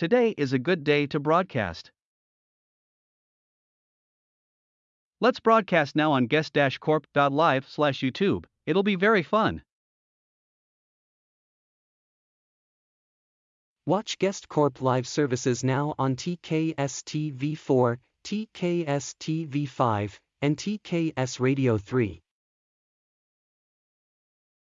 Today is a good day to broadcast. Let's broadcast now on guest-corp.live slash YouTube. It'll be very fun. Watch Guest Corp live services now on TKS TV4, TKS TV5, and TKS Radio 3.